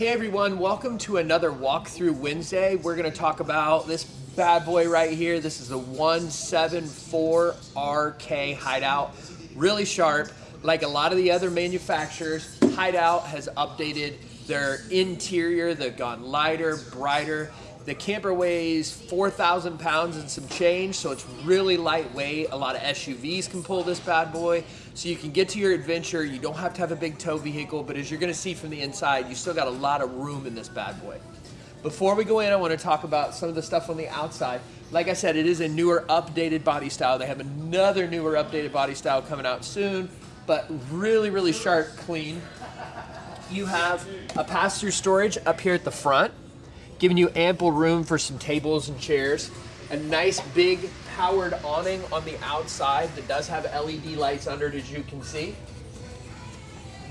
Hey everyone, welcome to another walkthrough Wednesday. We're gonna talk about this bad boy right here. This is the 174RK Hideout. Really sharp. Like a lot of the other manufacturers, Hideout has updated their interior. They've gone lighter, brighter. The camper weighs 4,000 pounds and some change, so it's really lightweight. A lot of SUVs can pull this bad boy. So you can get to your adventure. You don't have to have a big tow vehicle, but as you're gonna see from the inside, you still got a lot of room in this bad boy. Before we go in, I wanna talk about some of the stuff on the outside. Like I said, it is a newer, updated body style. They have another newer, updated body style coming out soon, but really, really sharp, clean. You have a pass-through storage up here at the front giving you ample room for some tables and chairs. A nice big powered awning on the outside that does have LED lights under it as you can see.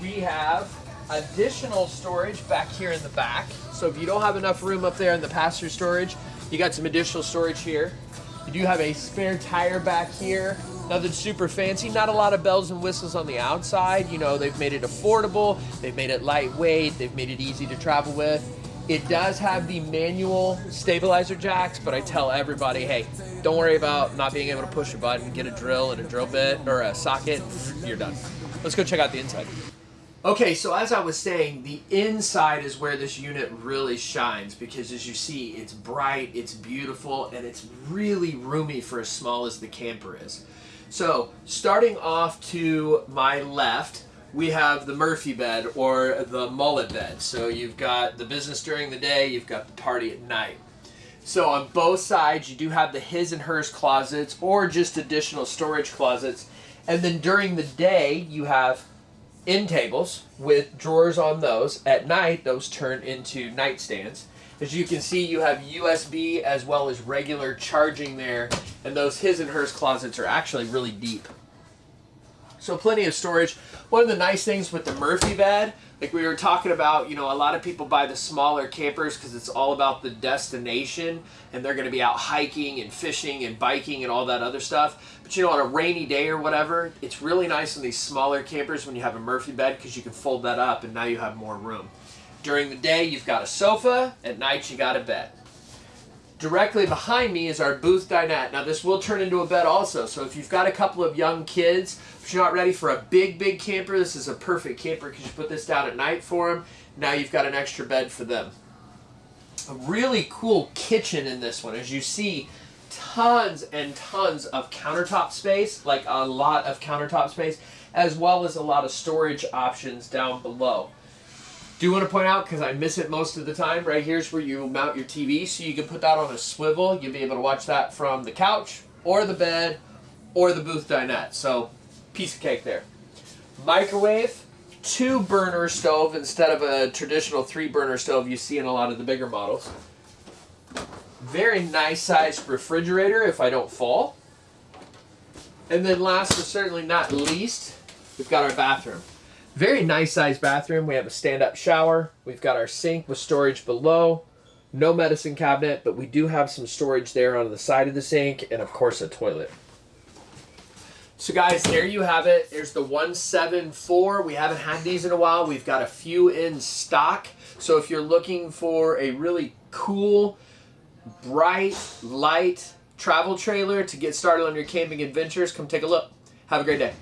We have additional storage back here in the back. So if you don't have enough room up there in the passenger storage, you got some additional storage here. You do have a spare tire back here. Nothing super fancy, not a lot of bells and whistles on the outside. You know, they've made it affordable, they've made it lightweight, they've made it easy to travel with. It does have the manual stabilizer jacks, but I tell everybody, hey, don't worry about not being able to push a button, get a drill and a drill bit or a socket, you're done. Let's go check out the inside. Okay, so as I was saying, the inside is where this unit really shines because as you see, it's bright, it's beautiful, and it's really roomy for as small as the camper is. So starting off to my left, we have the Murphy bed or the mullet bed. So you've got the business during the day, you've got the party at night. So on both sides, you do have the his and hers closets or just additional storage closets. And then during the day, you have end tables with drawers on those. At night, those turn into nightstands. As you can see, you have USB as well as regular charging there. And those his and hers closets are actually really deep. So plenty of storage. One of the nice things with the Murphy bed, like we were talking about, you know, a lot of people buy the smaller campers because it's all about the destination and they're going to be out hiking and fishing and biking and all that other stuff. But you know, on a rainy day or whatever, it's really nice in these smaller campers when you have a Murphy bed because you can fold that up and now you have more room. During the day, you've got a sofa. At night, you got a bed. Directly behind me is our booth dinette. Now this will turn into a bed also, so if you've got a couple of young kids, if you're not ready for a big, big camper, this is a perfect camper because you put this down at night for them. Now you've got an extra bed for them. A really cool kitchen in this one. As you see, tons and tons of countertop space, like a lot of countertop space, as well as a lot of storage options down below. Do want to point out, because I miss it most of the time, right here's where you mount your TV, so you can put that on a swivel. You'll be able to watch that from the couch, or the bed, or the booth dinette. So, piece of cake there. Microwave, two burner stove instead of a traditional three burner stove you see in a lot of the bigger models. Very nice sized refrigerator if I don't fall. And then last but certainly not least, we've got our bathroom. Very nice sized bathroom. We have a stand-up shower. We've got our sink with storage below. No medicine cabinet, but we do have some storage there on the side of the sink and of course a toilet. So guys, there you have it. There's the 174. We haven't had these in a while. We've got a few in stock. So if you're looking for a really cool, bright, light travel trailer to get started on your camping adventures, come take a look. Have a great day.